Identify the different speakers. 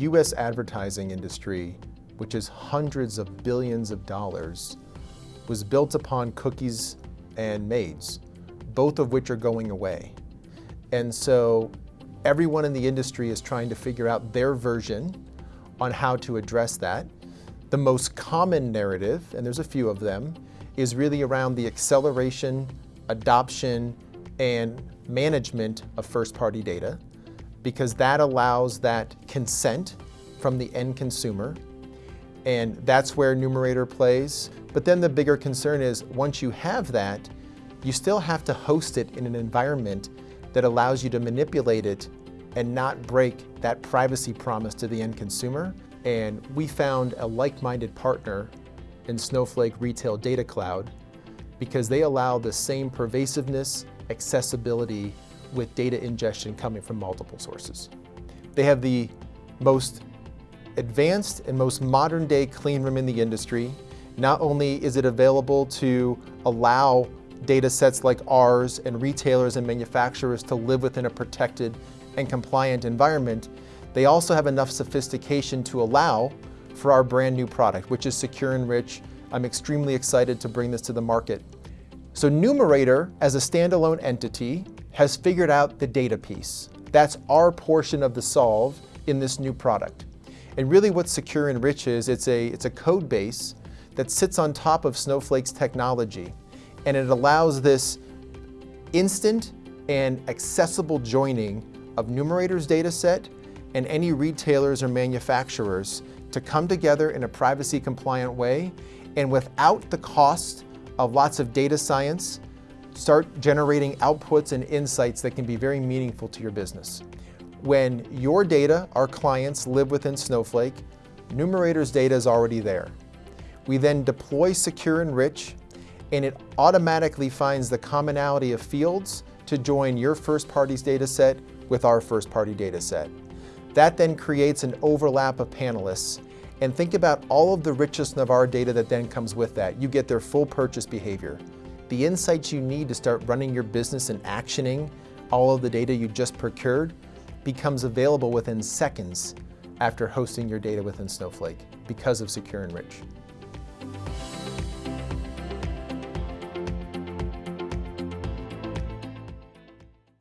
Speaker 1: US advertising industry, which is hundreds of billions of dollars, was built upon cookies and MAIDs, both of which are going away. And so everyone in the industry is trying to figure out their version on how to address that. The most common narrative, and there's a few of them, is really around the acceleration, adoption, and management of first-party data, because that allows that consent from the end consumer, and that's where Numerator plays. But then the bigger concern is, once you have that, you still have to host it in an environment that allows you to manipulate it and not break that privacy promise to the end consumer. And we found a like-minded partner in Snowflake Retail Data Cloud because they allow the same pervasiveness, accessibility with data ingestion coming from multiple sources. They have the most advanced and most modern day clean room in the industry. Not only is it available to allow data sets like ours and retailers and manufacturers to live within a protected and compliant environment, they also have enough sophistication to allow for our brand new product, which is Secure Enrich. I'm extremely excited to bring this to the market. So Numerator, as a standalone entity, has figured out the data piece. That's our portion of the solve in this new product. And really what Secure Enrich is, it's a, it's a code base that sits on top of Snowflake's technology. And it allows this instant and accessible joining of Numerator's data set and any retailers or manufacturers to come together in a privacy compliant way and without the cost of lots of data science, start generating outputs and insights that can be very meaningful to your business. When your data, our clients, live within Snowflake, Numerator's data is already there. We then deploy Secure Enrich, and it automatically finds the commonality of fields to join your first party's data set with our first party data set. That then creates an overlap of panelists and think about all of the of our data that then comes with that. You get their full purchase behavior. The insights you need to start running your business and actioning all of the data you just procured becomes available within seconds after hosting your data within Snowflake because of Secure Enrich.